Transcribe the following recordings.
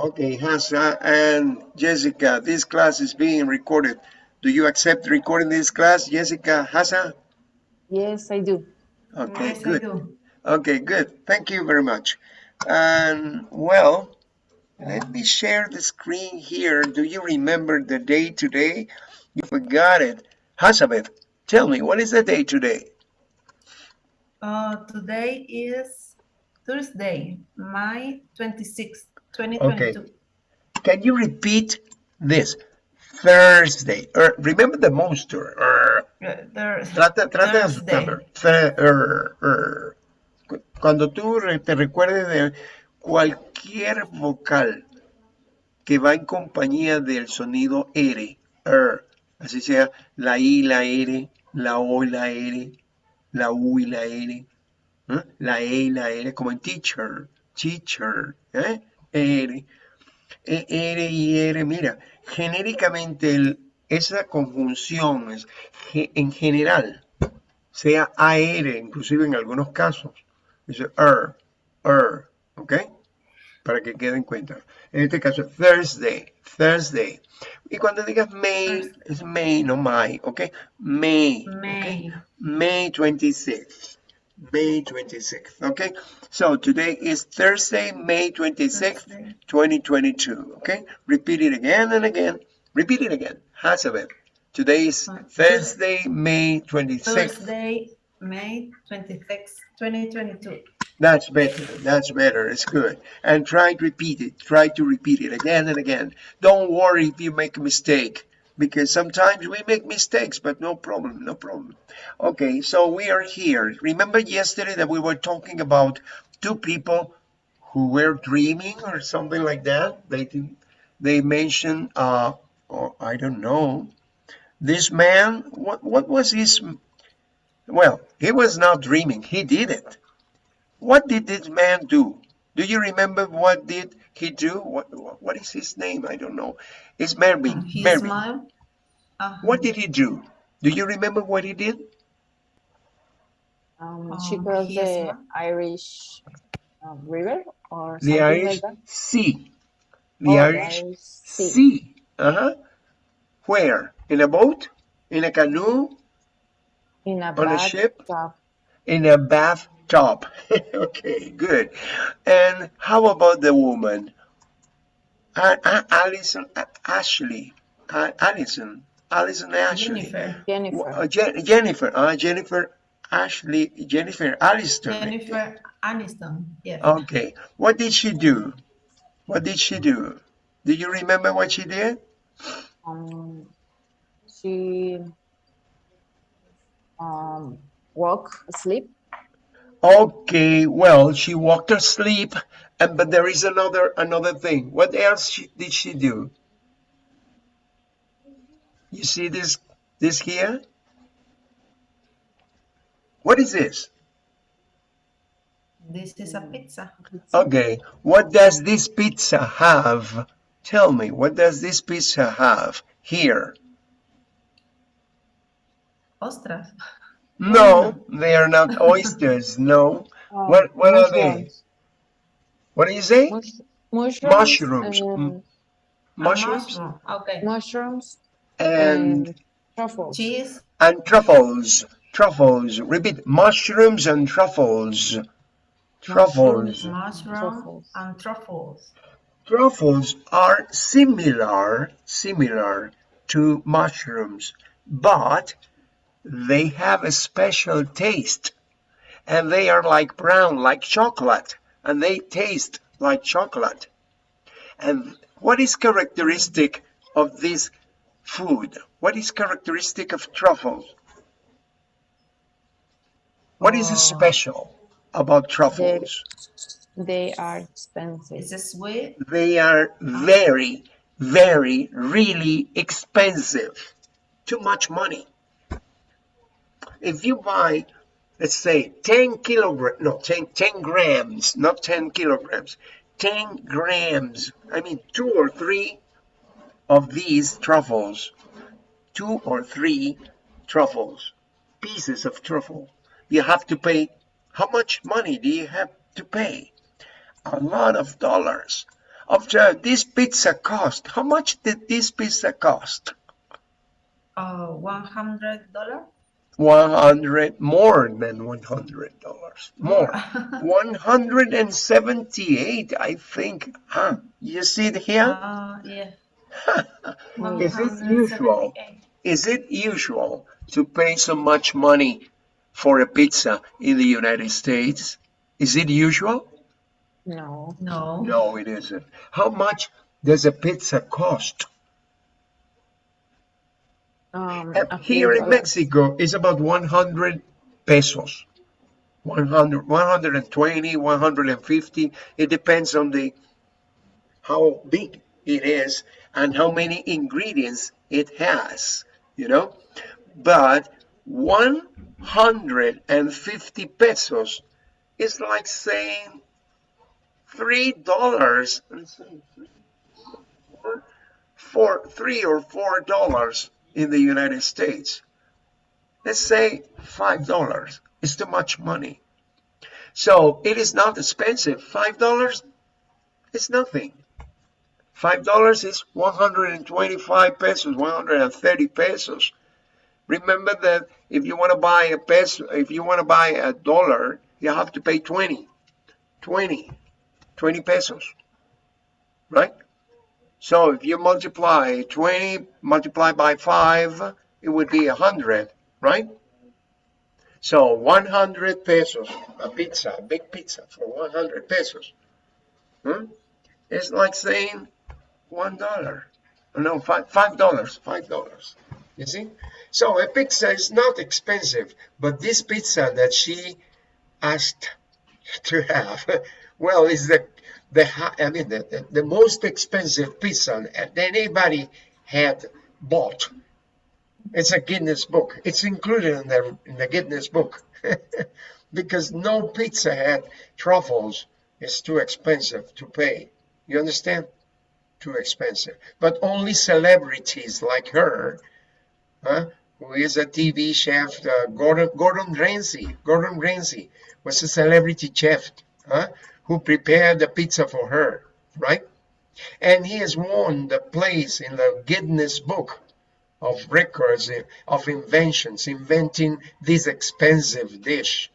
Okay, Hasa and Jessica, this class is being recorded. Do you accept recording this class, Jessica, Hasa? Yes, I do. Okay, Yes, good. do. Okay, good. Thank you very much. And well, let me share the screen here. Do you remember the day today? You forgot it. Hasabeth, tell me, what is the day today? Uh, today is Thursday, May 26, 2022. Can you repeat this? Thursday. Er, remember the monster. Er, Uh, trata, trata de asustarlo. Er, er. Cu- Cuando tú te recuerdes de cualquier vocal que va en compañía del sonido R, er, así sea la I, la R, la O y la R, la U y la R, ¿eh? la E y la R, como en teacher, teacher, ¿eh? R, E, R y R, mira, genéricamente el- esa conjunción es en general, sea AR, inclusive en algunos casos, dice er, er, ¿ok? Para que quede en cuenta. En este caso, Thursday, Thursday. Y cuando digas May, es May, no May, ¿ok? May. May. May 26th. May 26th. Okay, so today is Thursday, May 26th, Thursday. 2022. Okay, repeat it again and again. Repeat it again. Hazabeth. Today is Thursday, May 26th. Thursday, May 26, 2022. That's better. That's better. It's good. And try to repeat it. Try to repeat it again and again. Don't worry if you make a mistake because sometimes we make mistakes, but no problem. No problem. Okay, so we are here. Remember yesterday that we were talking about two people who were dreaming or something like that? They did- they mentioned uh or I don't know. This man, what what was his well, he was not dreaming. He did it. What did this man do? Do you remember what did he do? What what is his name? I don't know. It's Mervyn. He Mervyn. smiled. Uh, What did he do? Do you remember what he did? Um, Um, she crossed he the what? Irish uh, River or The something Irish like that. Sea. The Oh, Irish Sea. Sea. Uh-huh. Where? In a boat? In a canoe? In a On a ship? bathtub. In a bathtub. okay, good. And how about the woman? Alison, uh, Ashley, Alison, Alison Ashley. Jennifer. Jennifer. Uh, Je- Jennifer, uh, Jennifer Ashley, Jennifer Alliston. Jennifer Aniston. Yes. Okay, what did she do? What did she do? Do you remember what she did? Um, she um, walk asleep. Okay, well, she walked asleep, and but there is another another thing. What else she, did she do? You see this this here? What is this? This is a pizza. Okay, what does this pizza have? Tell me, what does this pizza have here? Ostras. No, they are not oysters. No. Uh, What- what are they? What do you say? Mush- mushrooms. Mushrooms. and- Mm. Mushrooms mushroom. Okay. mushrooms and and truffles. Cheese. and truffles. Truffles. Repeat. Mushrooms and truffles. Truffles. Mushroom Truffles. and truffles. Truffles are similar, similar to mushrooms, but they have a special taste. And they are like brown, like chocolate, and they taste like chocolate. And what is characteristic of this food? What is characteristic of truffles? What is Oh. special about truffles? They are expensive. Is it sweet? They are very, very, really expensive. Too much money. If you buy, let's say 10 kilograms, no, 10, 10 grams, not 10 kilograms, 10 grams, I mean two or three of these truffles, two or three truffles, pieces of truffle, you have to pay, how much money do you have to pay? A lot of dollars. After this pizza cost. How much did this pizza cost? Oh, one hundred dollar. 100, more than $100. More. 178, I think. Huh? You see it here? Uh, yeah. Is it usual? Is it usual to pay so much money for a pizza in the United States? Is it usual? No. No. No, it isn't. How much does a pizza cost? Um, Here in. Mexico, it's about 100 pesos. 100, 120, 150. It depends on the how big it is and how many ingredients it has, you know. But 150 pesos is like saying three dollars. For three or four dollars in the United States. Let's say five dollars is too much money. So it is not expensive. Five dollars is nothing. Five dollars is 125 pesos, 130 pesos. Remember that if you want to buy a peso, if you want to buy a dollar, you have to pay 20, 20, 20 pesos, right? So if you multiply 20 multiplied by 5, it would be 100, right? So 100 pesos, a pizza, a big pizza for 100 pesos. Hmm? It's like saying one dollar. No, five five dollars, five dollars. You see? So a pizza is not expensive, but this pizza that she asked to have, well, is the the I mean the, the, the most expensive pizza that anybody had bought. It's a Guinness book. It's included in the in the Guinness book because no pizza had truffles. It's too expensive to pay. You understand? Too expensive. But only celebrities like her, huh, who is a TV chef, uh, Gordon Gordon Ramsay. Gordon Ramsay was a celebrity chef, huh, who prepared the pizza for her, right? And he has won the place in the Guinness Book of records of inventions, inventing this expensive dish.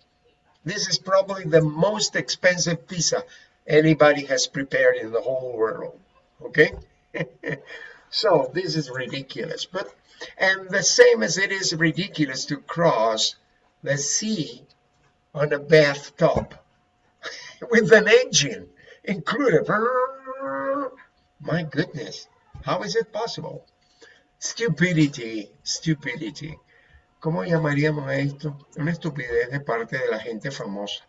This is probably the most expensive pizza anybody has prepared in the whole world. Okay? so this is ridiculous. But and the same as it is ridiculous to cross the sea on a bathtub with an engine included. My goodness, how is it possible? Stupidity, stupidity. ¿Cómo llamaríamos esto? Una estupidez de parte de la gente famosa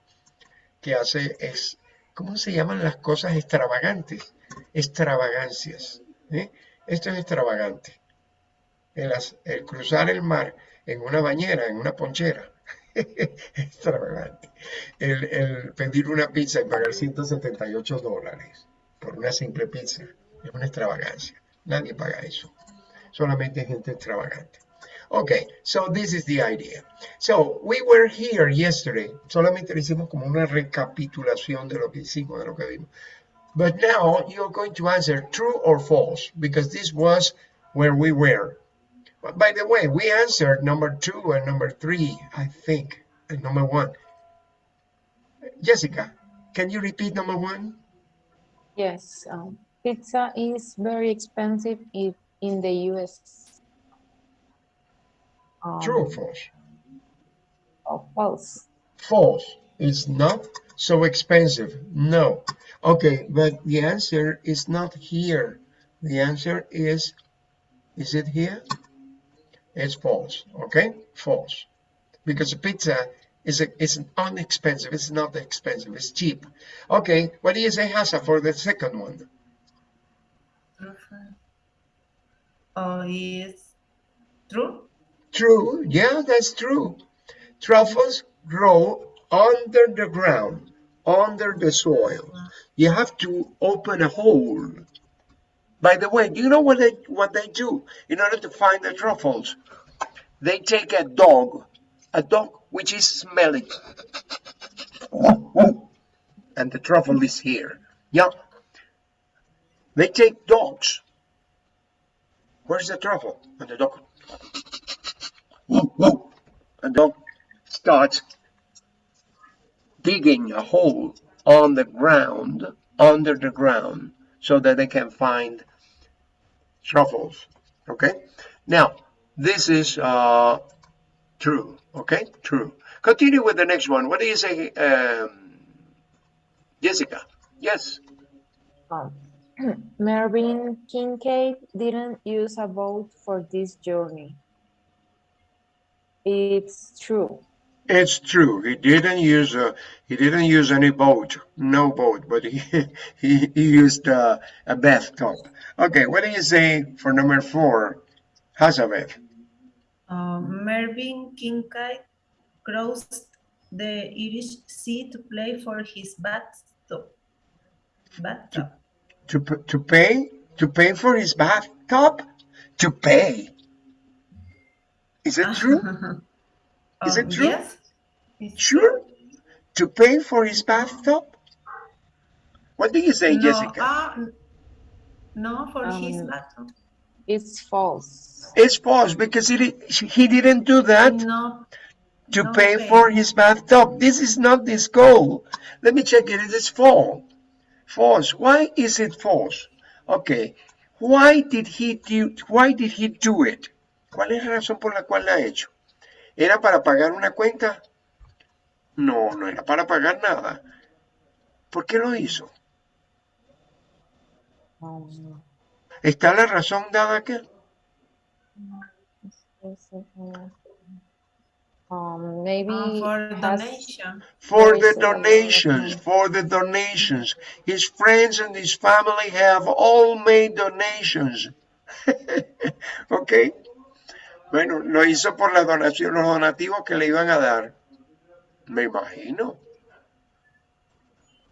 que hace es, ¿cómo se llaman las cosas extravagantes? Extravagancias. ¿eh? Esto es extravagante. El, el cruzar el mar en una bañera, en una ponchera. extravagante. El, el pedir una pizza y pagar 178 dólares por una simple pizza es una extravagancia. Nadie paga eso. Solamente gente extravagante. Okay, so this is the idea. So we were here yesterday. Solamente le hicimos como una recapitulación de lo que hicimos, de lo que vimos. But now you're going to answer true or false because this was where we were. But by the way, we answered number two and number three, I think, and number one. Jessica, can you repeat number one? Yes. Um, pizza is very expensive if in the US. Um, True or false? or false. False. It's not so expensive. No. Okay, but the answer is not here. The answer is, is it here? It's false. Okay, false. Because pizza is a, is unexpensive. It's not expensive. It's cheap. Okay, what do you say, Hasa, for the second one? Truffle. Oh, is true. True. Yeah, that's true. Truffles grow under the ground, under the soil. Uh-huh. You have to open a hole. By the way, do you know what they what they do in order to find the truffles? They take a dog, a dog which is smelling, and the truffle is here. Yeah. They take dogs. Where's the truffle? And the dog. The dog starts digging a hole on the ground, under the ground, so that they can find truffles. Okay? Now, this is uh, true. Okay? True. Continue with the next one. What do you say, um, Jessica? Yes. Um, Kincaid didn't use a boat for this journey. It's true. It's true. He didn't use a he didn't use any boat, no boat, but he he, he used uh, a bathtub. Okay, what do you say for number four, Hazabeth? Um, Mervyn Kincaid crossed the Irish Sea to play for his bathtub. Bathtub. To p- to pay to pay for his bathtub? To pay? Is it true? Is it Um, true? Yes. It's Sure. To pay for his bathtub? What do you say, No, Jessica? n- no, for his Um, bathtub. It's false. It's false because he he didn't do that. No, to No pay pay. for his bathtub. This is not this goal. Let me check it. It is false. False. Why is it false? Okay. Why did he do, why did he do it? ¿Cuál es la razón por la cual la ha hecho? ¿Era para pagar una cuenta? No, no era para pagar nada. ¿Por qué lo hizo? Um, ¿Está la razón dada aquí? um, maybe uh, for donation. For the donations, for the donations. His friends and his family have all made donations. ¿Ok? Bueno, lo hizo por la donación, los donativos que le iban a dar. Me imagino.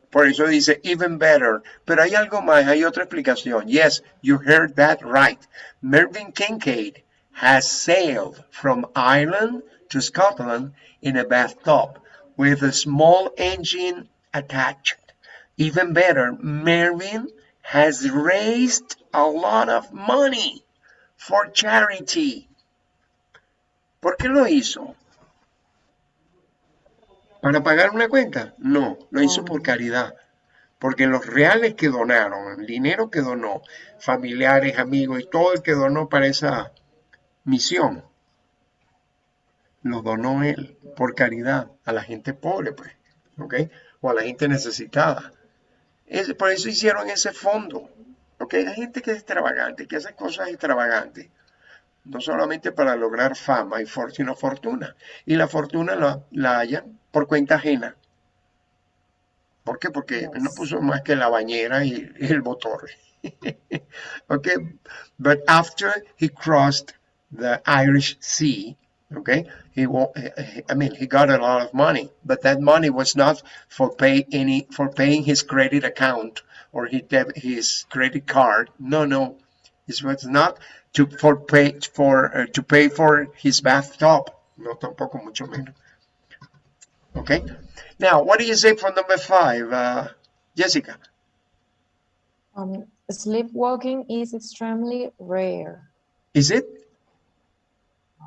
Por eso dice even better. Pero hay algo más, hay otra explicación. Yes, you heard that right. Mervyn Kincaid has sailed from Ireland to Scotland in a bathtub with a small engine attached. Even better, Mervyn has raised a lot of money for charity. ¿Por qué lo hizo? ¿Para pagar una cuenta? No, lo hizo por caridad. Porque los reales que donaron, el dinero que donó, familiares, amigos y todo el que donó para esa misión, lo donó él por caridad a la gente pobre, pues, ¿ok? O a la gente necesitada. Es- por eso hicieron ese fondo, ¿ok? Hay gente que es extravagante, que hace cosas extravagantes, no solamente para lograr fama y for- sino fortuna. Y la fortuna la, la hallan por cuenta ajena. ¿Por qué? Porque no puso más que la bañera y, y el motor. okay, but after he crossed the Irish Sea, okay, he wa- eh, I mean he got a lot of money, but that money was not for pay any for paying his credit account or his his credit card. No, no, it was not to for pay for uh, to pay for his bathtub. No, tampoco mucho menos. Okay. Now, what do you say for number five, uh, Jessica? um, sleepwalking is extremely rare. Is it?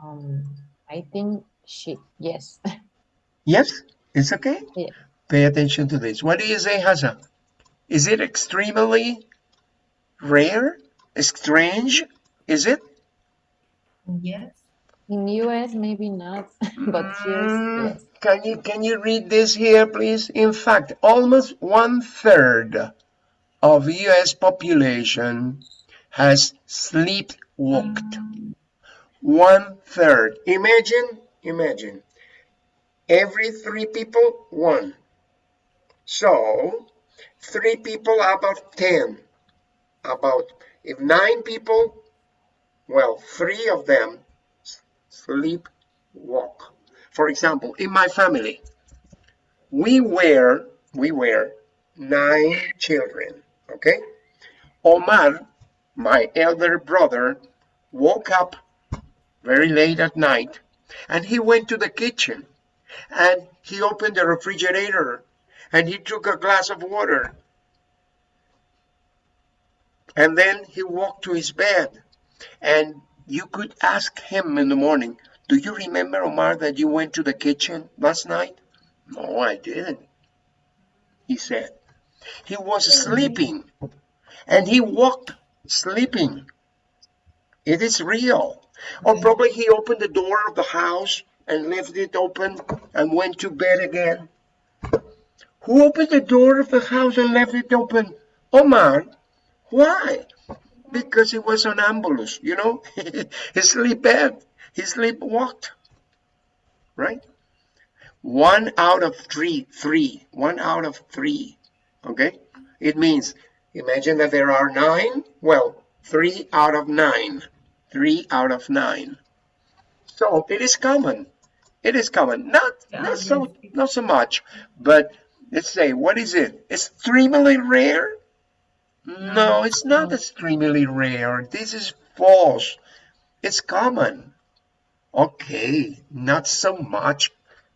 Um, I think she, yes. Yes, it's okay. Yeah. Pay attention to this. What do you say, Hasa? Is it extremely rare? Strange? Is it? Yes. In US, maybe not, but here, Mm, yes. Can you can you read this here, please? In fact, almost one third of U.S. population has sleepwalked. One third. Imagine, imagine. Every three people, one. So, three people out of ten. About if nine people, well, three of them sleepwalk. For example, in my family, we were we were nine children. Okay, Omar, my elder brother, woke up very late at night, and he went to the kitchen, and he opened the refrigerator, and he took a glass of water. And then he walked to his bed. And you could ask him in the morning, Do you remember, Omar, that you went to the kitchen last night? No, I didn't. He said. He was sleeping. And he walked sleeping. It is real. Or probably he opened the door of the house and left it open and went to bed again. Who opened the door of the house and left it open? Omar. Why? Because he was sonambulous, you know? he sleep bed. He sleepwalked. Right? One out of three, three, one out of three. Okay? It means, imagine that there are nine. Well, three out of nine. Three out of nine. So it is common. It is common. Not Yeah, not so not so much, but let's say what is it? It's extremely rare? No, it's not no. extremely rare. This is false. It's common. Okay, not so much,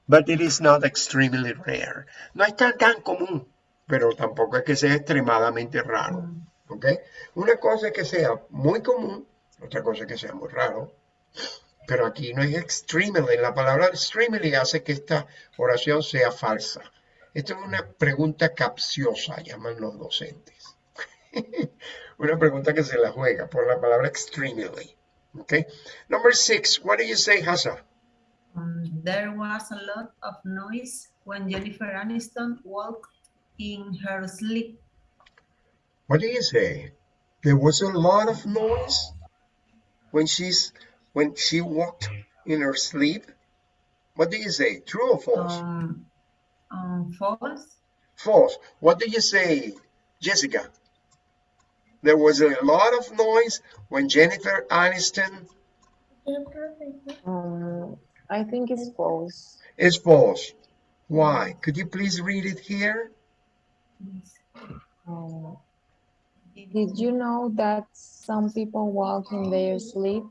but it is not extremely rare. No es tan, común, pero tampoco es que sea extremadamente raro. ¿Ok? Una cosa es que sea muy común, otra cosa es que sea muy raro. Pero aquí no es extremely. La palabra extremely hace que esta oración sea falsa. Esto es una pregunta capciosa, llaman los docentes. una pregunta que se la juega por la palabra extremely. Okay. Number six, what do you say, Hassa? Um, there was a lot of noise when Jennifer Aniston walked in her sleep. What do you say? There was a lot of noise when she's when she walked in her sleep. What do you say? True or false? Um, um, false. False. What do you say, Jessica? There was a lot of noise when Jennifer Aniston Um, I think it's false. It's false. Why? Could you please read it here? Um, did you know that some people walk in their sleep?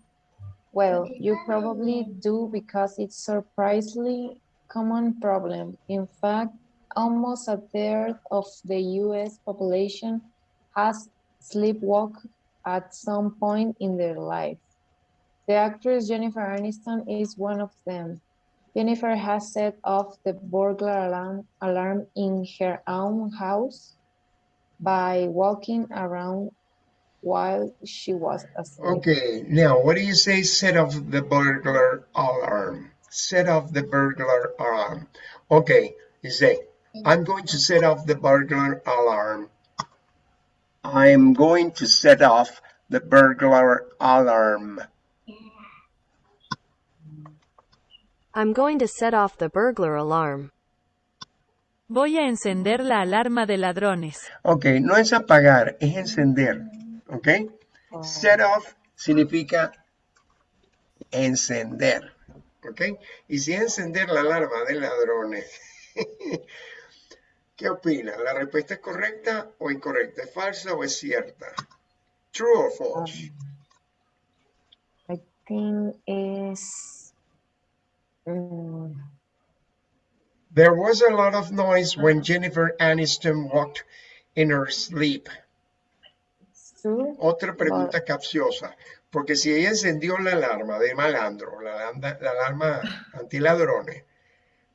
Well, you probably do because it's surprisingly common problem. In fact, almost a third of the US population has sleepwalked at some point in their life. The actress Jennifer Aniston is one of them. Jennifer has set off the burglar alarm, alarm in her own house by walking around while she was asleep. Okay, now what do you say set off the burglar alarm? Set off the burglar alarm. Okay, you say, I'm going to set off the burglar alarm. I'm going to set off the burglar alarm. I'm going to set off the burglar alarm. Voy a encender la alarma de ladrones. Ok, no es apagar, es encender. Ok, set off significa encender. Ok, y si encender la alarma de ladrones. ¿Qué opina? ¿La respuesta es correcta o incorrecta? ¿Es falsa o es cierta? True or false? I think is mm, There was a lot of noise when Jennifer Aniston walked in her sleep. true. Otra pregunta capciosa, porque si ella encendió la alarma de malandro, la, alarma- la alarma antiladrones,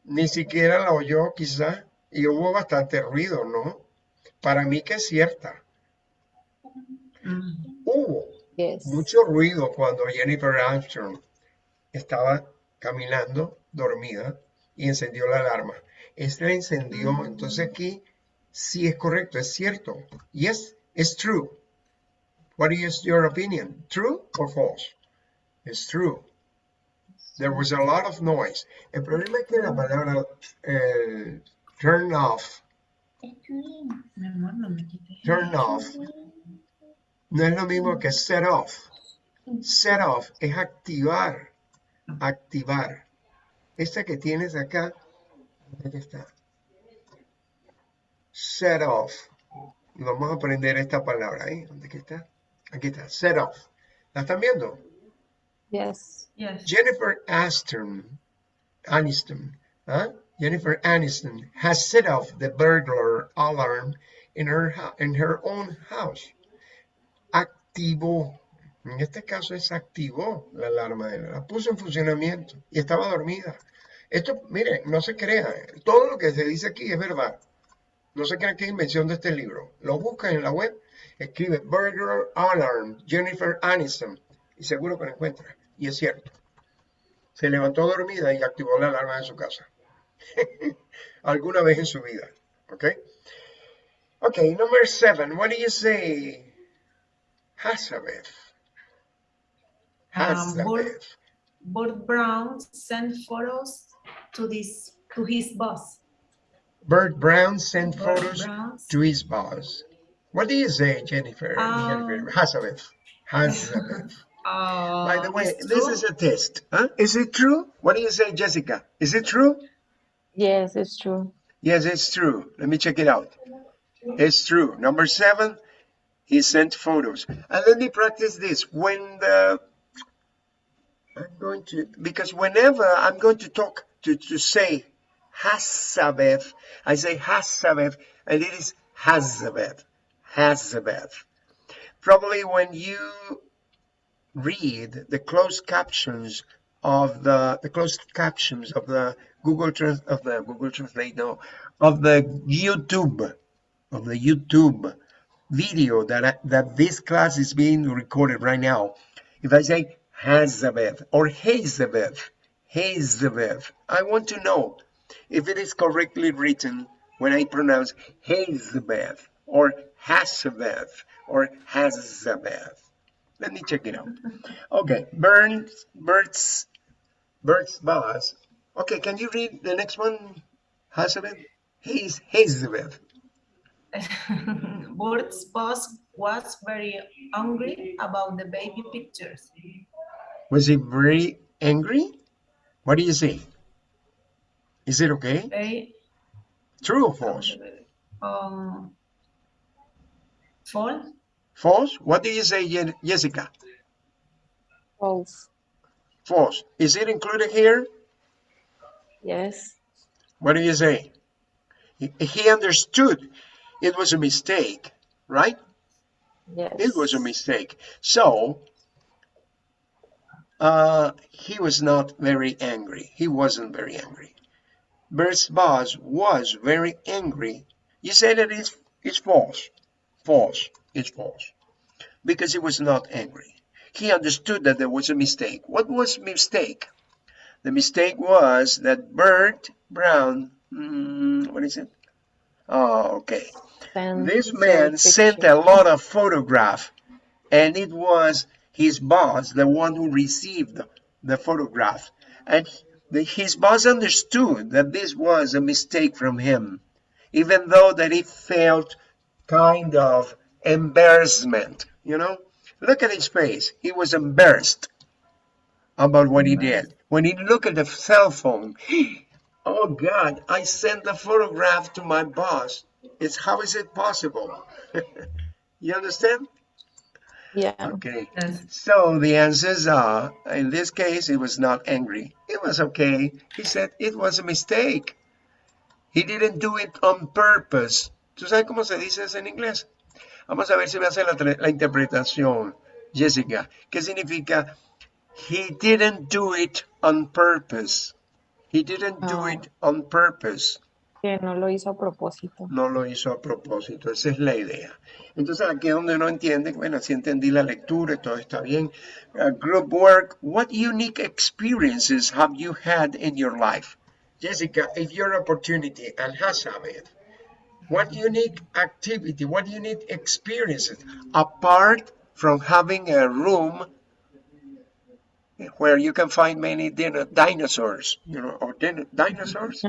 ni siquiera la oyó quizá, y hubo bastante ruido, ¿no? Para mí que es cierta. Mm. Hubo Yes. mucho ruido cuando Jennifer Armstrong estaba caminando dormida y encendió la alarma. Esta la encendió, entonces aquí sí es correcto, es cierto. Yes, it's true. What is your opinion? True or false? It's true. There was a lot of noise. El problema es que la palabra eh, turn off, turn off, no es lo mismo que set off. Set off es activar, activar. Esta que tienes acá, ¿dónde está? Set off. Vamos a aprender esta palabra ahí. ¿Dónde que está? Aquí está, set off. ¿La están viendo? Yes. Yes. Jennifer Aston, Aniston, huh? Jennifer Aniston has set off the burglar alarm in her in her own house. activó. En este caso es activó la alarma de la puso en funcionamiento y estaba dormida. Esto, mire, no se crea, todo lo que se dice aquí es verdad. No se crea que es invención de este libro. Lo buscan en la web, escribe Burglar Alarm, Jennifer Aniston, y seguro que lo encuentra. Y es cierto. Se levantó dormida y activó la alarma de su casa. Alguna vez en su vida. ¿Ok? Ok, number seven. What do you say? Hazabeth. Um, Bert, Bert Brown sent photos to this to his boss. Bert Brown sent Bert photos Brown to his boss. What do you say, Jennifer? Um, Jennifer Hazabeth. Hazabeth. Uh, By the way, this true. is a test. Huh? Is it true? What do you say, Jessica? Is it true? Yes, it's true. Yes, it's true. Let me check it out. It's true. Number seven, he sent photos. And let me practice this. When the I'm going to because whenever I'm going to talk to, to say Hazabeth, I say Hazabeth, and it is Hazabeth. Hazabeth. Probably when you read the closed captions of the the closed captions of the Google Trans of the Google Translate no of the YouTube of the YouTube video that that this class is being recorded right now. If I say Hazabeth or Hazabeth, Hazabeth, I want to know if it is correctly written when I pronounce Hazabeth or Hazabeth or Hazabeth. Let me check it out. Okay, Burns, Bert's, Bert's boss. Okay, can you read the next one, Hazabeth? Haze, Hazabeth. Bert's boss was very angry about the baby pictures. Was he very angry? What do you say? Is it okay? Very True or false? um false. False? What do you say, Jessica? False. False. Is it included here? Yes. What do you say? He, understood it was a mistake, right? Yes. It was a mistake. So, uh, he was not very angry. He wasn't very angry. Bert's boss was very angry. You say that it's, it's false. False. It's false. Because he was not angry. He understood that there was a mistake. What was mistake? The mistake was that Bert Brown, mm, what is it? Oh, okay. Send This man sent a lot of photograph and it was his boss, the one who received the photograph. And the, his boss understood that this was a mistake from him, even though that he felt kind of embarrassment, you know? Look at his face. He was embarrassed about what he did. When he looked at the cell phone, oh God, I sent the photograph to my boss. It's how is it possible? you understand? Yeah. Okay. Yes. So the answers are, in this case, he was not angry. It was okay. He said it was a mistake. He didn't do it on purpose. ¿Tú sabes cómo se dice eso en inglés? Vamos a ver si me hace la, la interpretación, Jessica. ¿Qué significa? He didn't do it on purpose. He didn't do Oh. it on purpose. Que no lo hizo a propósito. no lo hizo a propósito, esa es la idea. Entonces aquí es donde uno entiende, bueno, si entendí la lectura todo está bien. Uh, group work, what unique experiences have you had in your life? Jessica, if your opportunity, and Hazabeth, what unique activity, what unique experiences, apart from having a room where you can find many dino- dinosaurs, you know, or din- dinosaurs?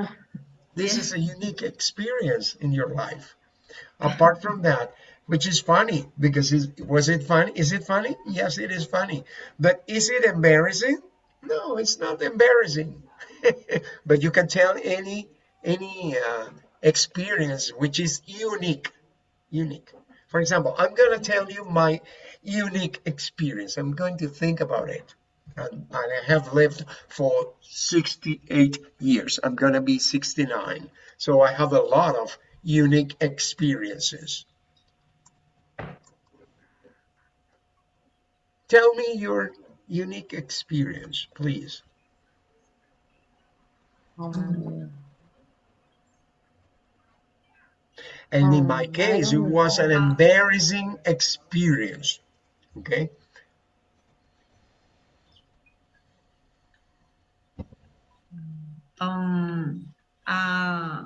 This is a unique experience in your life. Apart from that, which is funny because is, was it funny? Is it funny? Yes, it is funny. But is it embarrassing? No, it's not embarrassing. but you can tell any any uh, experience which is unique, unique. For example, I'm going to tell you my unique experience. I'm going to think about it. And, and I have lived for 68 years. I'm going to be 69. So I have a lot of unique experiences. Tell me your unique experience, please. Um, And in my case, it was an embarrassing experience. Okay. Um, uh,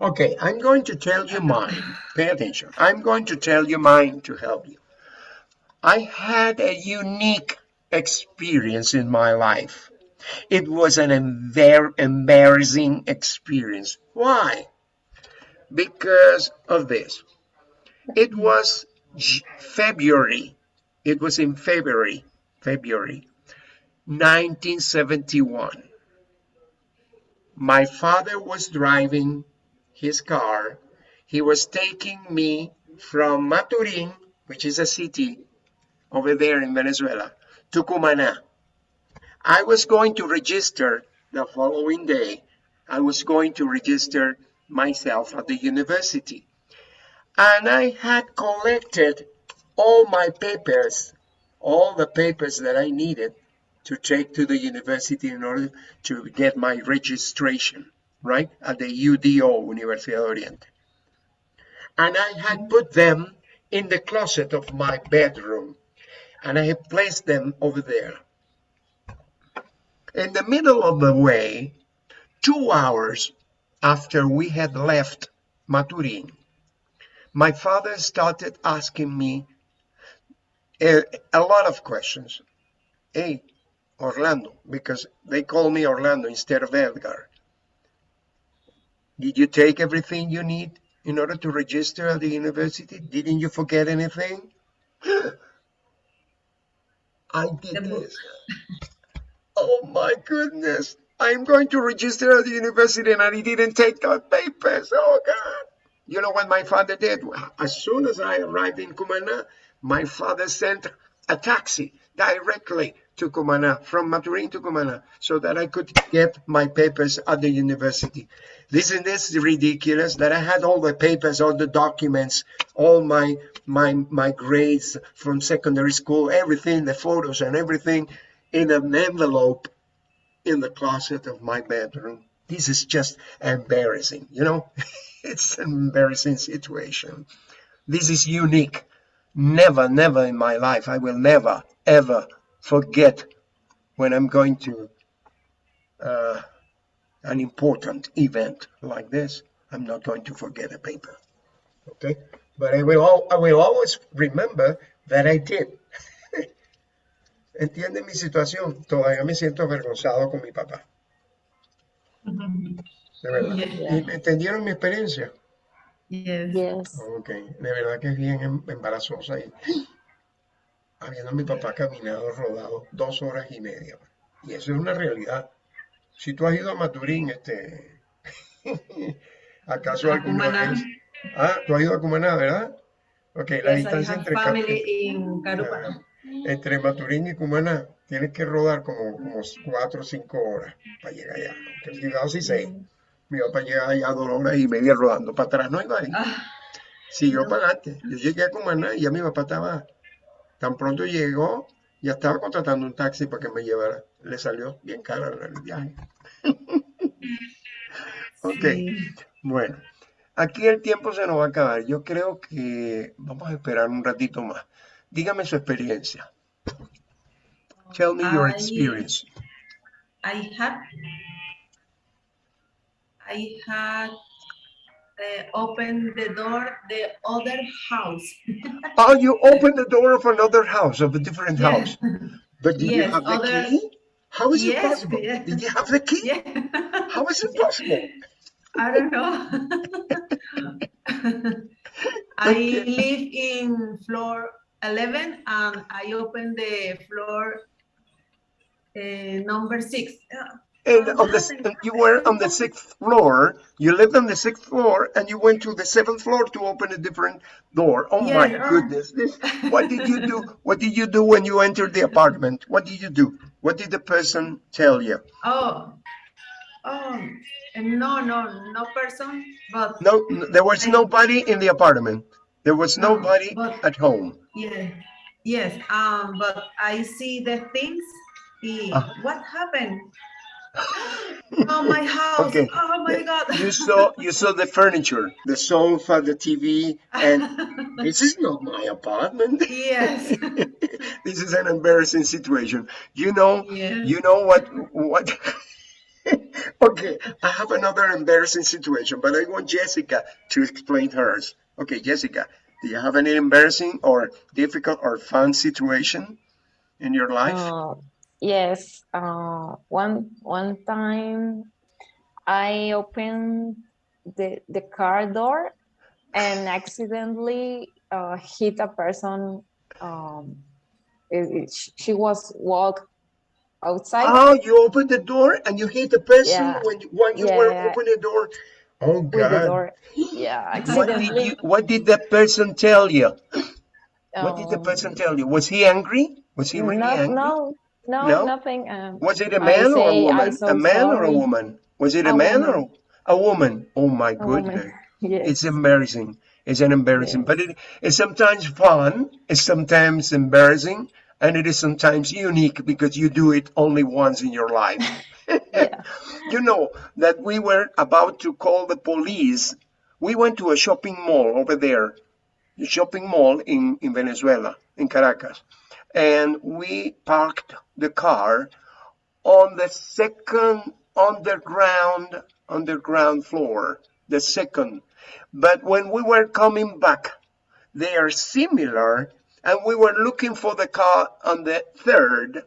Okay, I'm going to tell you mine. Pay attention. I'm going to tell you mine to help you. I had a unique experience in my life. It was an embar- embarrassing experience. Why? Because of this. It was February. It was in February, February 1971. My father was driving his car. He was taking me from Maturin, which is a city over there in Venezuela, to Cumaná. I was going to register the following day. I was going to register myself at the university. And I had collected all my papers, all the papers that I needed to take to the university in order to get my registration, right? At the UDO, Universidad Oriente. And I had put them in the closet of my bedroom. And I had placed them over there. In the middle of the way, two hours after we had left Maturin, my father started asking me a, a lot of questions. Hey, Orlando, because they call me Orlando instead of Edgar. Did you take everything you need in order to register at the university? Didn't you forget anything? I did this. Oh my goodness. I'm going to register at the university and I didn't take the papers. Oh God. You know what my father did? As soon as I arrived in Cumana, my father sent a taxi directly to Cumana, from Maturin to Cumana, so that I could get my papers at the university. Isn't this ridiculous that I had all the papers, all the documents, all my my my grades from secondary school, everything, the photos and everything in an envelope in the closet of my bedroom. This is just embarrassing, you know? it's an embarrassing situation. This is unique. Never, never in my life, I will never, ever forget when I'm going to uh, an important event like this. I'm not going to forget a paper. Okay? But I will, I will always remember that I did. Entiende mi situación. Todavía me siento avergonzado con mi papá. De verdad. Yeah. ¿Y ¿Entendieron mi experiencia? Yes. yes. Ok, de verdad que es bien em- embarazosa y habiendo mi papá caminado, rodado dos horas y media. Y eso es una realidad. Si tú has ido a Maturín, este, ¿acaso A alguna Cumaná. vez? Ah, tú has ido a Cumaná, ¿verdad? Ok, la Yes, distancia entre, in. Entre Maturín y Cumaná tienes que rodar como, como cuatro o cinco horas para llegar allá. Aunque llegaba así seis. Mi papá llegaba allá dos horas y media rodando para atrás, no iba ahí. Ah, No. para adelante. Yo llegué a Cumaná y ya mi papá estaba, tan pronto llegó, ya estaba contratando un taxi para que me llevara. Le salió bien caro el el viaje. Ok, sí. bueno, aquí el tiempo se nos va a acabar. Yo creo que vamos a esperar un ratito más. Dígame su experiencia. Tell me your I- experience. I had I had uh, opened the door the other house. Oh, you opened the door of another house, of a different Yeah. house. But did you have the other- key? How is it possible? yeah. Did you have the key? Yeah. How is it possible? I don't know. I Okay. live in floor 11 and I opened the floor uh, number six. And on the, you were on the sixth floor. You lived on the sixth floor, and you went to the seventh floor to open a different door. Oh my Yes, uh. goodness! This, what did you do? What did you do when you entered the apartment? What did you do? What did the person tell you? Oh, oh, no, no, no person, but No, there was nobody in the apartment. There was No, nobody but- at home. yeah, Yes, um, but I see the things. y- Ah. What happened? Oh, my house. Okay. Oh, my God. You saw you saw the furniture, the sofa, the TV, and this is not my apartment. yes. this is an embarrassing situation. You know, Yes. you know what what okay, I have another embarrassing situation, but I want Jessica to explain hers. Okay, Jessica, do you have any embarrassing or difficult or fun situation in your life? Uh, yes, uh, one one time I opened the the car door and accidentally uh, hit a person. Um, it- it- she was walk outside. Oh, you opened the door and you hit the person Yeah. when when you were Yeah. opening the door. Oh God! Yeah, What did you? What did the person tell you? What did the um, person tell you? Was he angry? Was he really no, angry? no, no, No? nothing. Um, Was it a man or a woman? So a man or a woman? Was it a, A man woman. or a woman? Oh my goodness. Yes. It's embarrassing. It's an embarrassing, Yes. but it is sometimes fun. It's sometimes embarrassing, and it is sometimes unique because you do it only once in your life. Yeah. You know that we were about to call the police. We went to a shopping mall over there, the shopping mall in, in Venezuela, in Caracas, and we parked the car on the second underground underground floor, the second. But when we were coming back, they are similar, and we were looking for the car on the third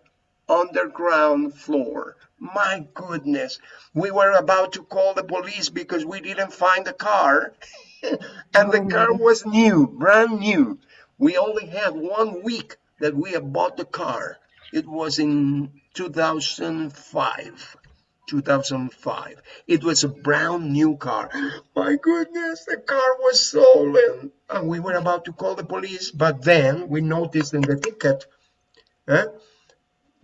underground floor. My goodness, we were about to call the police because we didn't find the car, and the Oh car was new, brand new. We only had one week that we had bought the car. It was in 2005. 2005. It was a brand new car. My goodness, the car was stolen. And we were about to call the police, but then we noticed in the ticket huh,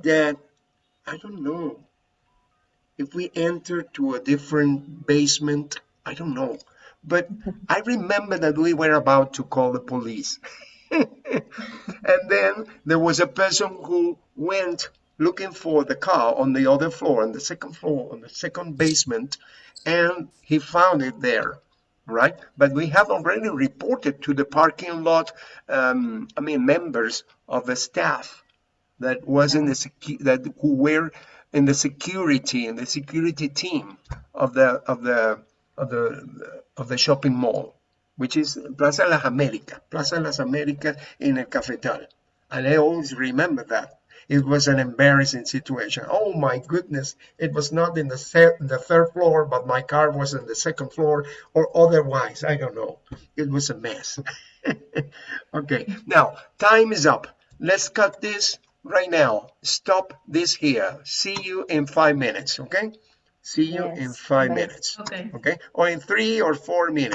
that, I don't know, if we entered to a different basement, I don't know. But I remember that we were about to call the police. and then there was a person who went looking for the car on the other floor, on the second floor, on the second basement, and he found it there, right? But we have already reported to the parking lot, um, I mean, members of the staff that was in the that who were in the security in the security team of the of the of the of the shopping mall, which is Plaza Las Américas, Plaza Las Américas in El Cafetal, and I always remember that. It was an embarrassing situation. Oh my goodness! It was not in the third, the third floor, but my car was in the second floor, or otherwise. I don't know. It was a mess. okay, now time is up. Let's cut this right now. Stop this here. See you in five minutes. Okay? See you in five minutes. Okay. Okay? Or in three or four minutes.